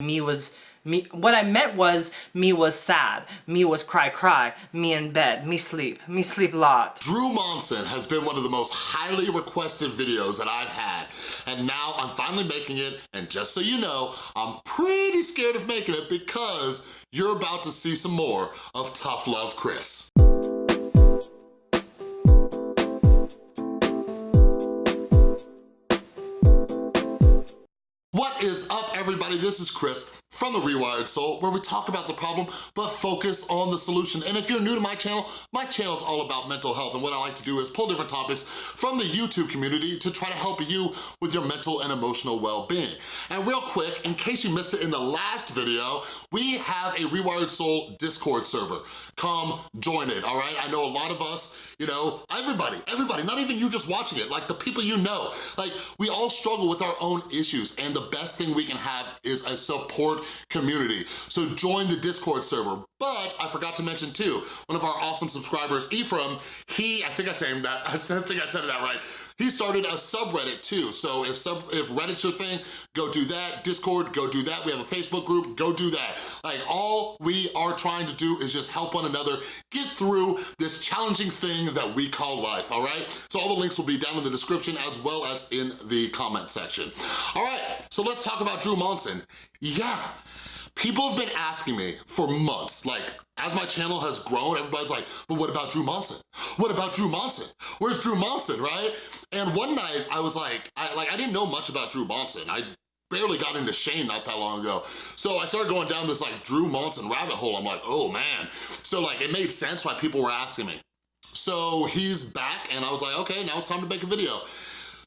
Me was me, what I meant was, me was sad, me was cry cry, me in bed, me sleep, me sleep a lot. Drew Monson has been one of the most highly requested videos that I've had, and now I'm finally making it, and just so you know, I'm pretty scared of making it because you're about to see some more of Tough Love Chris. Is up, everybody? This is Chris from The Rewired Soul, where we talk about the problem, but focus on the solution. And if you're new to my channel, my channel is all about mental health, and what I like to do is pull different topics from the YouTube community to try to help you with your mental and emotional well-being. And real quick, in case you missed it in the last video, we have a Rewired Soul Discord server. Come join it, all right? I know a lot of us, you know, everybody, everybody, not even you just watching it, like the people you know, like we all struggle with our own issues, and the best thing we can have is a support community. So join the Discord server. But I forgot to mention too, one of our awesome subscribers, Ephraim, he, I think I said that, I think I said that right, he started a subreddit too. So if sub if Reddit's your thing, go do that. Discord, go do that. We have a Facebook group, go do that. Like all we are trying to do is just help one another get through this challenging thing that we call life, all right? So all the links will be down in the description as well as in the comment section. All right, so let's talk about Drew Monson. Yeah, people have been asking me for months, like, as my channel has grown, everybody's like, but what about Drew Monson? What about Drew Monson? Where's Drew Monson, right? And one night I was like, I, like, I didn't know much about Drew Monson. I barely got into Shane not that long ago. So I started going down this like Drew Monson rabbit hole. I'm like, oh man. So like it made sense why people were asking me. So he's back and I was like, okay, now it's time to make a video.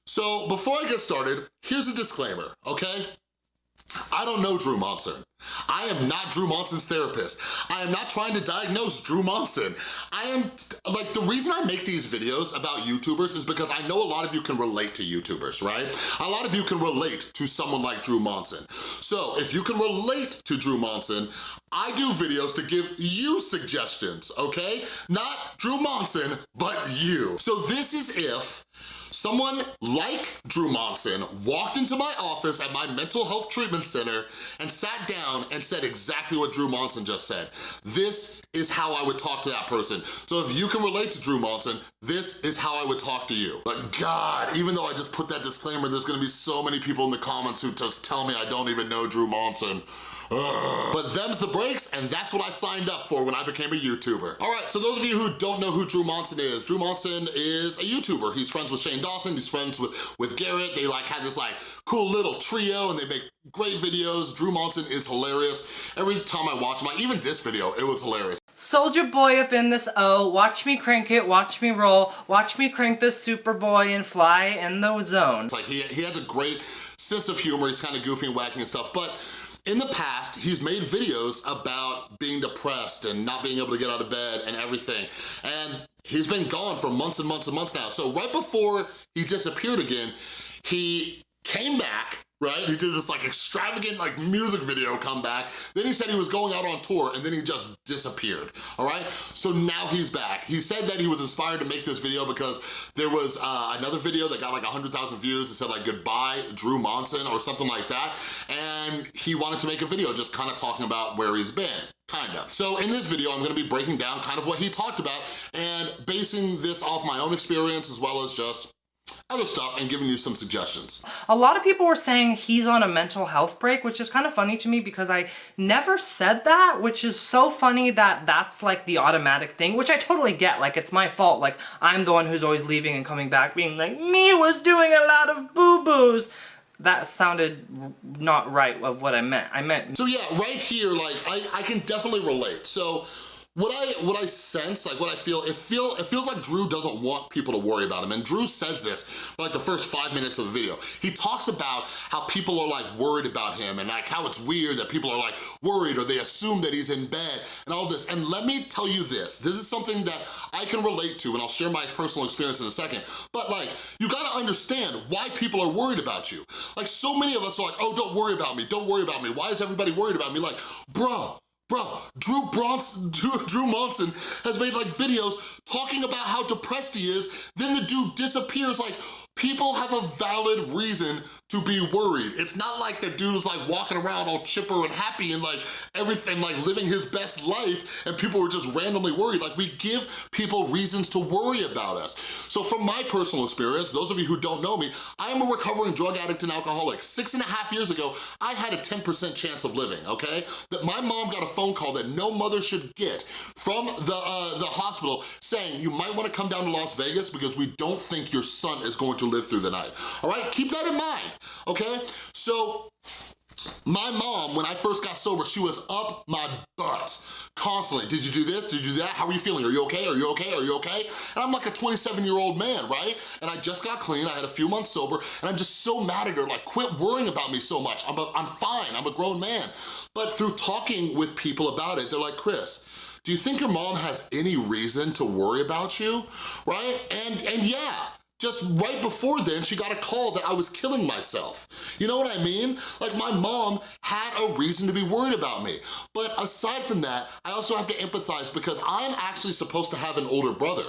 So before I get started, here's a disclaimer, okay? I don't know Drew Monson. I am not Drew Monson's therapist. I am not trying to diagnose Drew Monson. I am, like, the reason I make these videos about YouTubers is because I know a lot of you can relate to YouTubers, right? A lot of you can relate to someone like Drew Monson. So if you can relate to Drew Monson, I do videos to give you suggestions, okay? Not Drew Monson, but you. So this is if Someone like Drew Monson walked into my office at my mental health treatment center and sat down and said exactly what Drew Monson just said. This is how I would talk to that person. So if you can relate to Drew Monson, this is how I would talk to you. But God, even though I just put that disclaimer, there's gonna be so many people in the comments who just tell me I don't even know Drew Monson. But them's the breaks, and that's what I signed up for when I became a YouTuber. All right, so those of you who don't know who Drew Monson is, Drew Monson is a YouTuber. He's friends with Shane Dawson, he's friends with, with Garrett. They like have this like cool little trio and they make great videos. Drew Monson is hilarious. Every time I watch him, like even this video, it was hilarious. Soldier boy up in this O, watch me crank it, watch me roll, watch me crank this Superboy and fly in the zone. It's like he, he has a great sense of humor, he's kind of goofy and wacky and stuff, but in the past, he's made videos about being depressed and not being able to get out of bed and everything. And he's been gone for months and months and months now. So right before he disappeared again, he came back right? He did this like extravagant like music video comeback. Then he said he was going out on tour and then he just disappeared, all right? So now he's back. He said that he was inspired to make this video because there was uh, another video that got like 100,000 views. It said like goodbye Drew Monson or something like that. And he wanted to make a video just kind of talking about where he's been kind of. So in this video, I'm gonna be breaking down kind of what he talked about and basing this off my own experience as well as just other stuff and giving you some suggestions. A lot of people were saying he's on a mental health break, which is kind of funny to me because I never said that, which is so funny that that's like the automatic thing, which I totally get. Like, it's my fault. Like, I'm the one who's always leaving and coming back being like, me was doing a lot of boo-boos that sounded not right of what I meant. I meant... So yeah, right here, like, I, I can definitely relate. So what I what I sense, like what I feel, it feel it feels like Drew doesn't want people to worry about him. And Drew says this for like the first five minutes of the video. He talks about how people are like worried about him and like how it's weird that people are like worried or they assume that he's in bed and all this. And let me tell you this, this is something that I can relate to and I'll share my personal experience in a second. But like, you gotta understand why people are worried about you. Like so many of us are like, oh, don't worry about me, don't worry about me. Why is everybody worried about me? Like, bruh, Bro, Drew Bronson, Drew Monson has made like videos talking about how depressed he is, then the dude disappears. Like, people have a valid reason to be worried. It's not like the dude is like walking around all chipper and happy and like everything, like living his best life and people are just randomly worried. Like we give people reasons to worry about us. So from my personal experience, those of you who don't know me, I am a recovering drug addict and alcoholic. Six and a half years ago, I had a 10% chance of living, okay? That my mom got a phone call that no mother should get from the, uh, the hospital saying, you might wanna come down to Las Vegas because we don't think your son is going to live through the night, all right? Keep that in mind okay? So my mom, when I first got sober, she was up my butt constantly. Did you do this? Did you do that? How are you feeling? Are you okay? Are you okay? Are you okay? And I'm like a 27 year old man, right? And I just got clean, I had a few months sober, and I'm just so mad at her, like quit worrying about me so much. I'm, a, I'm fine, I'm a grown man. But through talking with people about it, they're like, Chris, do you think your mom has any reason to worry about you, right? And, and yeah, just right before then, she got a call that I was killing myself. You know what I mean? Like my mom had a reason to be worried about me. But aside from that, I also have to empathize because I'm actually supposed to have an older brother.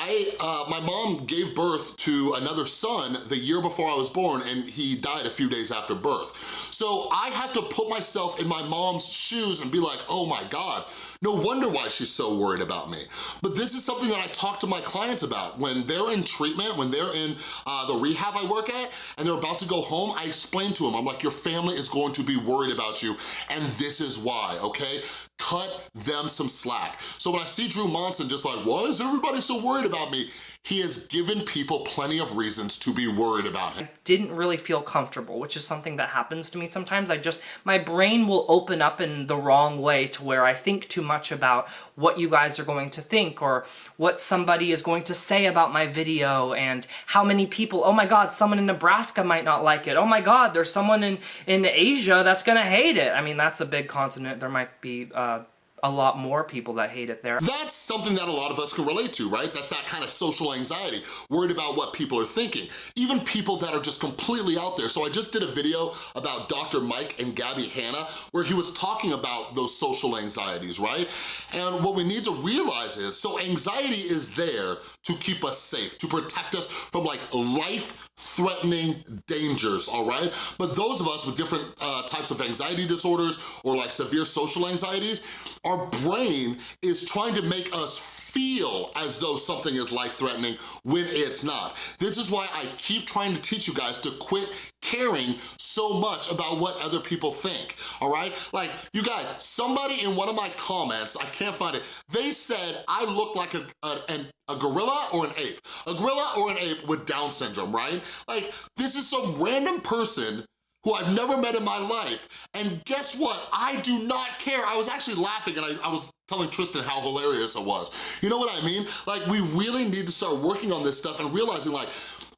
I, uh, my mom gave birth to another son the year before I was born and he died a few days after birth. So I have to put myself in my mom's shoes and be like, oh my God, no wonder why she's so worried about me. But this is something that I talk to my clients about. When they're in treatment, when they're in uh, the rehab I work at, and they're about to go home, I explain to them, I'm like, your family is going to be worried about you, and this is why, okay? Cut them some slack. So when I see Drew Monson just like, why is everybody so worried about me? He has given people plenty of reasons to be worried about him. I didn't really feel comfortable, which is something that happens to me sometimes. I just, my brain will open up in the wrong way to where I think too much about what you guys are going to think or what somebody is going to say about my video and how many people, oh my god, someone in Nebraska might not like it. Oh my god, there's someone in, in Asia that's gonna hate it. I mean, that's a big continent. There might be uh, a lot more people that hate it there. That's something that a lot of us can relate to, right? That's that kind of social anxiety, worried about what people are thinking. Even people that are just completely out there. So I just did a video about Dr. Mike and Gabby Hanna where he was talking about those social anxieties, right? And what we need to realize is, so anxiety is there to keep us safe, to protect us from like life-threatening dangers, all right? But those of us with different uh, types of anxiety disorders or like severe social anxieties, our brain is trying to make us feel as though something is life-threatening when it's not. This is why I keep trying to teach you guys to quit caring so much about what other people think, all right? Like, you guys, somebody in one of my comments, I can't find it, they said I look like a, a, a gorilla or an ape. A gorilla or an ape with Down syndrome, right? Like, this is some random person who I've never met in my life. And guess what? I do not care. I was actually laughing and I, I was telling Tristan how hilarious it was. You know what I mean? Like, we really need to start working on this stuff and realizing like,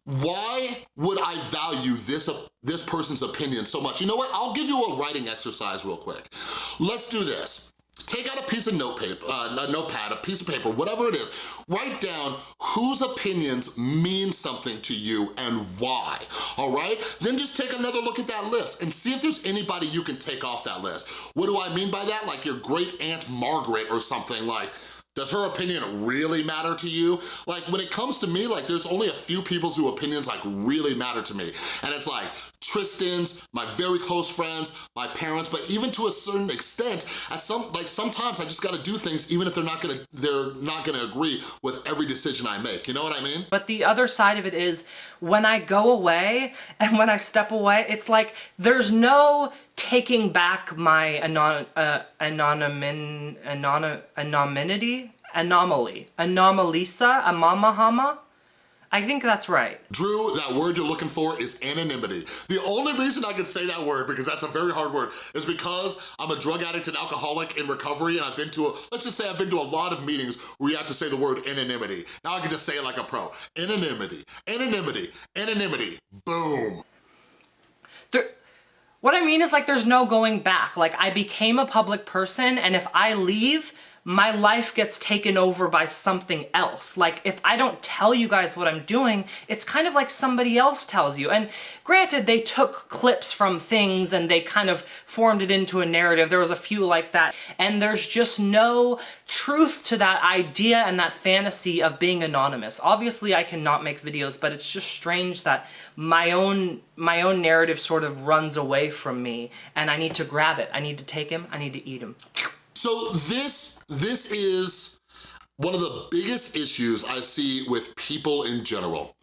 why would I value this, uh, this person's opinion so much? You know what? I'll give you a writing exercise real quick. Let's do this. Take out a piece of note paper, uh, a notepad, a piece of paper, whatever it is. Write down whose opinions mean something to you and why, all right? Then just take another look at that list and see if there's anybody you can take off that list. What do I mean by that? Like your great Aunt Margaret or something like, does her opinion really matter to you? Like when it comes to me, like there's only a few people's who opinions like really matter to me. And it's like Tristan's, my very close friends, my parents, but even to a certain extent, at some like sometimes I just gotta do things even if they're not gonna they're not gonna agree with every decision I make. You know what I mean? But the other side of it is when I go away and when I step away, it's like there's no taking back my anon uh, anonymity, anon anonymity, anomaly, anomalisa, amamahama. I think that's right. Drew, that word you're looking for is anonymity. The only reason I can say that word, because that's a very hard word, is because I'm a drug addict and alcoholic in recovery and I've been to, a, let's just say I've been to a lot of meetings where you have to say the word anonymity. Now I can just say it like a pro. Anonymity, anonymity, anonymity, boom. There, what I mean is like there's no going back. Like I became a public person and if I leave, my life gets taken over by something else. Like if I don't tell you guys what I'm doing, it's kind of like somebody else tells you. And granted, they took clips from things and they kind of formed it into a narrative. There was a few like that. And there's just no truth to that idea and that fantasy of being anonymous. Obviously, I cannot make videos, but it's just strange that my own my own narrative sort of runs away from me and I need to grab it. I need to take him, I need to eat him. So this, this is one of the biggest issues I see with people in general,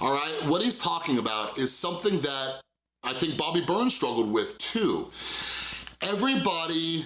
all right? What he's talking about is something that I think Bobby Burns struggled with too. Everybody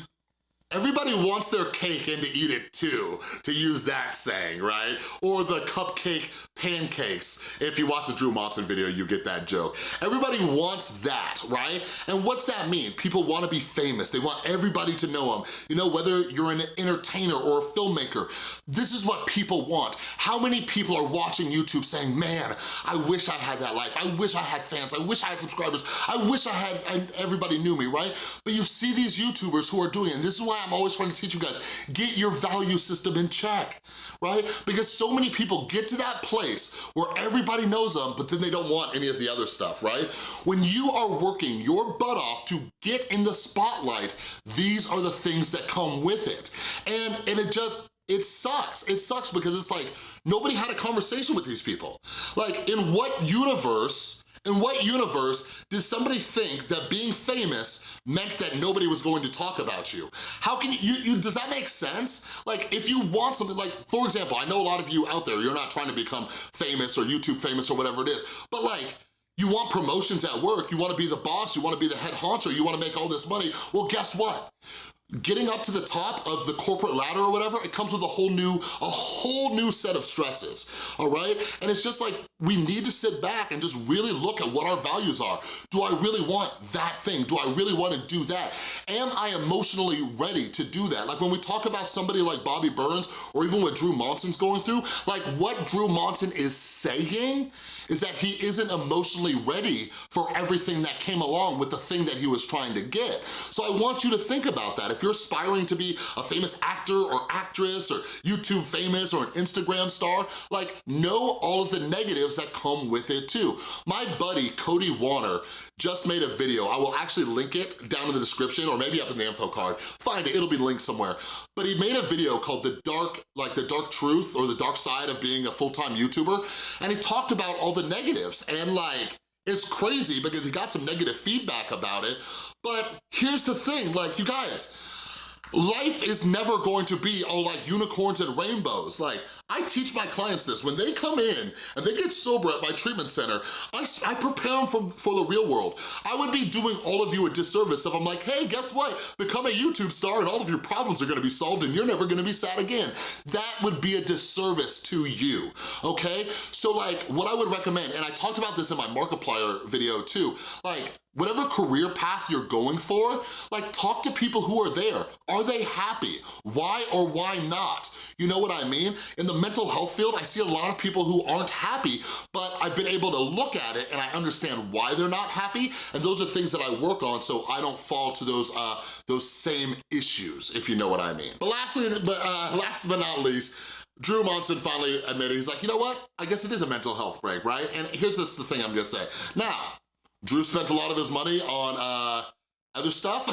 Everybody wants their cake and to eat it too, to use that saying, right? Or the cupcake pancakes. If you watch the Drew Monson video, you get that joke. Everybody wants that, right? And what's that mean? People wanna be famous. They want everybody to know them. You know, whether you're an entertainer or a filmmaker, this is what people want. How many people are watching YouTube saying, man, I wish I had that life. I wish I had fans. I wish I had subscribers. I wish I had, everybody knew me, right? But you see these YouTubers who are doing it, and this is why why I'm always trying to teach you guys. Get your value system in check, right? Because so many people get to that place where everybody knows them, but then they don't want any of the other stuff, right? When you are working your butt off to get in the spotlight, these are the things that come with it. And, and it just, it sucks. It sucks because it's like, nobody had a conversation with these people. Like, in what universe in what universe did somebody think that being famous meant that nobody was going to talk about you? How can you, you, does that make sense? Like if you want something, like for example, I know a lot of you out there, you're not trying to become famous or YouTube famous or whatever it is, but like, you want promotions at work, you wanna be the boss, you wanna be the head honcho, you wanna make all this money, well guess what? Getting up to the top of the corporate ladder or whatever, it comes with a whole new, a whole new set of stresses, all right? And it's just like, we need to sit back and just really look at what our values are. Do I really want that thing? Do I really wanna do that? Am I emotionally ready to do that? Like when we talk about somebody like Bobby Burns or even what Drew Monson's going through, like what Drew Monson is saying is that he isn't emotionally ready for everything that came along with the thing that he was trying to get. So I want you to think about that. If you're aspiring to be a famous actor or actress or YouTube famous or an Instagram star, like know all of the negatives that come with it too. My buddy, Cody Warner, just made a video. I will actually link it down in the description or maybe up in the info card. Find it, it'll be linked somewhere. But he made a video called The Dark, like The Dark Truth or The Dark Side of Being a Full-Time YouTuber. And he talked about all the negatives and like, it's crazy because he got some negative feedback about it. But here's the thing, like you guys, Life is never going to be all like unicorns and rainbows. Like, I teach my clients this. When they come in and they get sober at my treatment center, I, I prepare them for, for the real world. I would be doing all of you a disservice if I'm like, hey, guess what? Become a YouTube star and all of your problems are gonna be solved and you're never gonna be sad again. That would be a disservice to you, okay? So like, what I would recommend, and I talked about this in my Markiplier video too, like, whatever career path you're going for, like talk to people who are there. Are they happy? Why or why not? You know what I mean? In the mental health field, I see a lot of people who aren't happy, but I've been able to look at it and I understand why they're not happy, and those are things that I work on so I don't fall to those uh, those same issues, if you know what I mean. But lastly, but uh, last but not least, Drew Monson finally admitted, he's like, you know what? I guess it is a mental health break, right? And here's just the thing I'm gonna say. Now, Drew spent a lot of his money on uh, other stuff,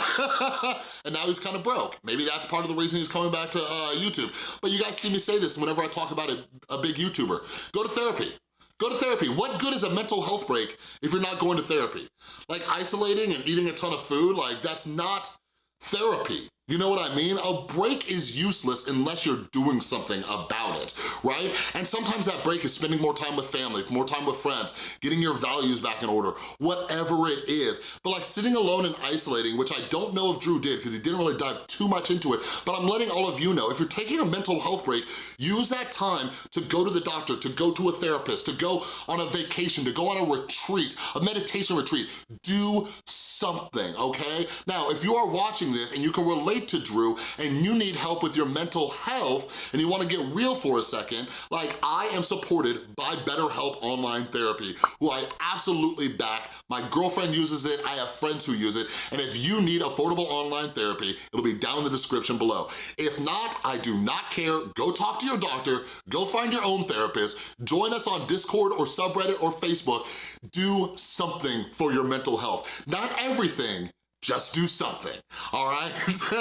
and now he's kind of broke. Maybe that's part of the reason he's coming back to uh, YouTube. But you guys see me say this whenever I talk about a, a big YouTuber. Go to therapy. Go to therapy. What good is a mental health break if you're not going to therapy? Like isolating and eating a ton of food, like that's not therapy. You know what I mean? A break is useless unless you're doing something about it, right? And sometimes that break is spending more time with family, more time with friends, getting your values back in order, whatever it is. But like sitting alone and isolating, which I don't know if Drew did because he didn't really dive too much into it, but I'm letting all of you know, if you're taking a mental health break, use that time to go to the doctor, to go to a therapist, to go on a vacation, to go on a retreat, a meditation retreat. Do something, okay? Now, if you are watching this and you can relate relate to Drew and you need help with your mental health and you wanna get real for a second, like I am supported by BetterHelp Online Therapy, who I absolutely back. My girlfriend uses it, I have friends who use it, and if you need affordable online therapy, it'll be down in the description below. If not, I do not care. Go talk to your doctor, go find your own therapist, join us on Discord or subreddit or Facebook. Do something for your mental health. Not everything, just do something, all right?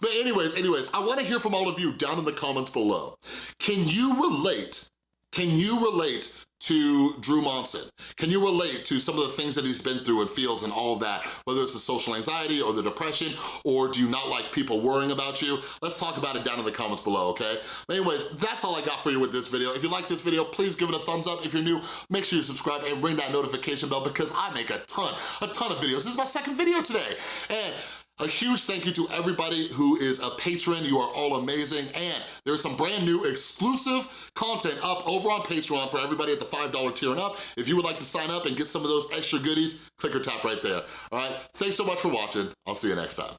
but anyways, anyways, I wanna hear from all of you down in the comments below. Can you relate, can you relate to Drew Monson? Can you relate to some of the things that he's been through and feels and all of that, whether it's the social anxiety or the depression, or do you not like people worrying about you? Let's talk about it down in the comments below, okay? But anyways, that's all I got for you with this video. If you like this video, please give it a thumbs up. If you're new, make sure you subscribe and ring that notification bell because I make a ton, a ton of videos. This is my second video today. And a huge thank you to everybody who is a patron. You are all amazing. And there's some brand new exclusive content up over on Patreon for everybody at the $5 tier and up. If you would like to sign up and get some of those extra goodies, click or tap right there. All right, thanks so much for watching. I'll see you next time.